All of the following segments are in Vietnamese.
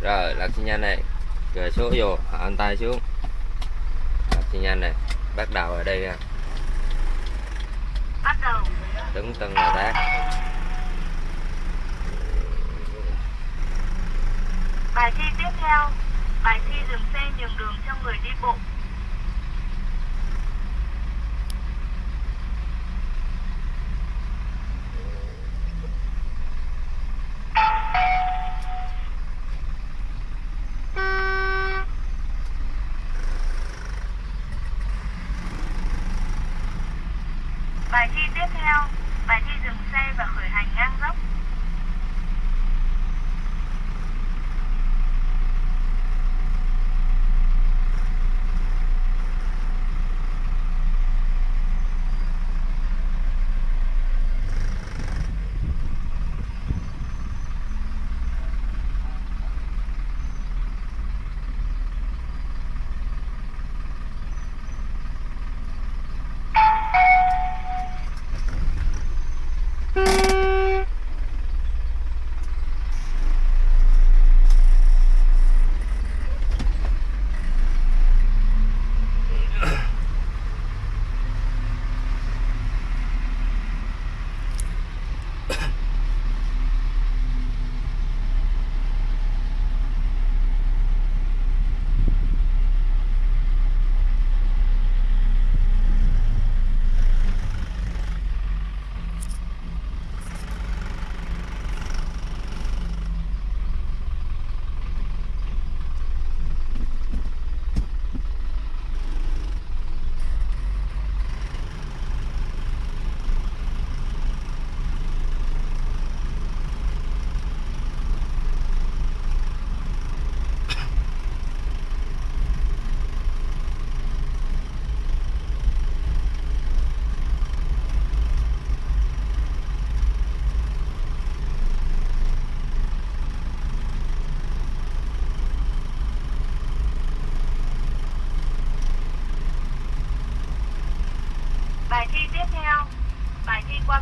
rồi lật xi nhanh này rồi số vô anh tay xuống lật xi nhanh này bắt đầu ở đây nha Bắt đầu. đứng từng là tác Bài thi tiếp theo. Bài thi dừng xe nhường đường cho người đi bộ.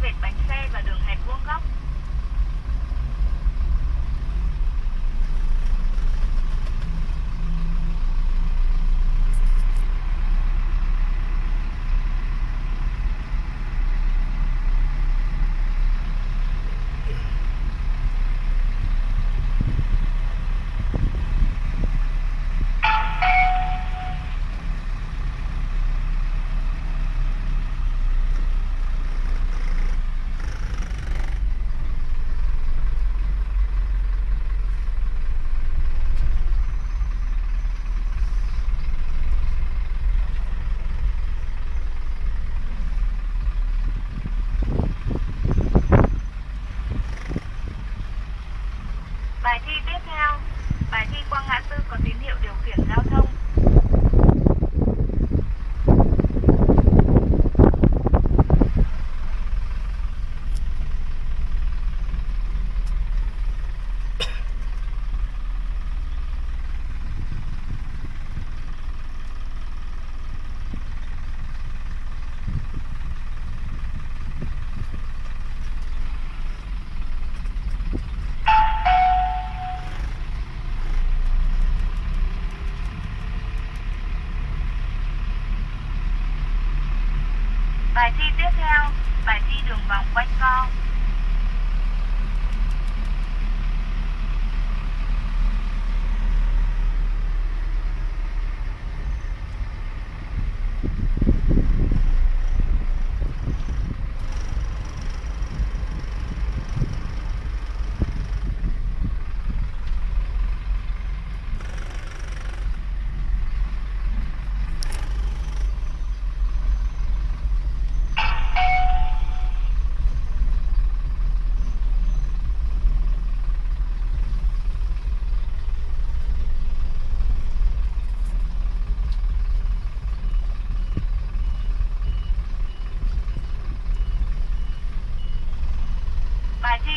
Vệt bánh xe và đường hẹp vuông góc. Bài thi tiếp theo. Bài thi qua ngã tư có tín hiệu điều khiển giao thông. Bài thi tiếp theo. Bài thi đường vòng quanh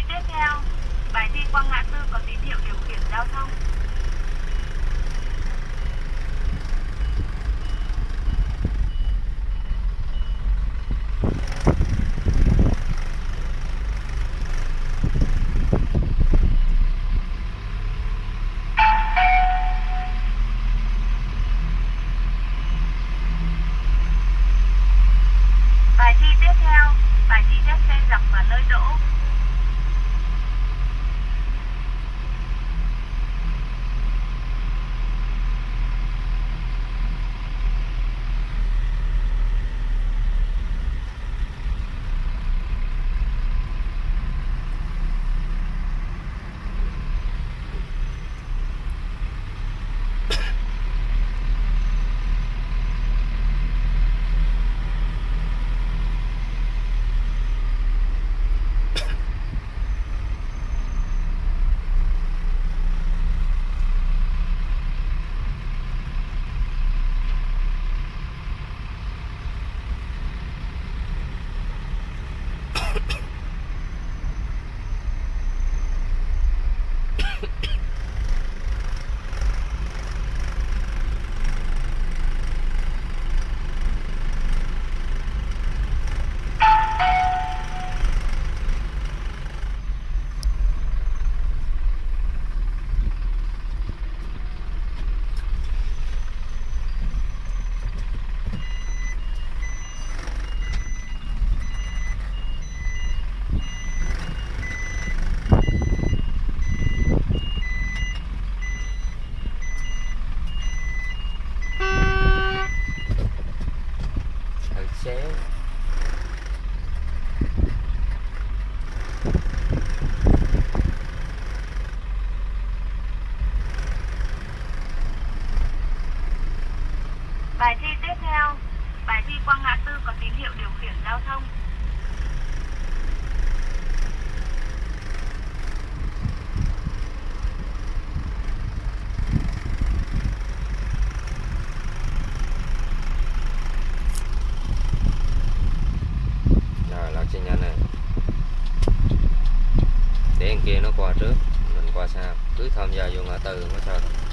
Tiếp theo, bài thi qua ngã tư có tín hiệu điều khiển giao thông. Bài thi tiếp theo, bài thi đáp xe dọc và nơi đỗ Tiếp theo, bài thi qua ngã tư có tín hiệu điều khiển giao thông. Rồi, nó sẽ nhanh này. Để kia nó qua trước, mình qua sau. Cứ tham gia vô ngã tư mới sao được.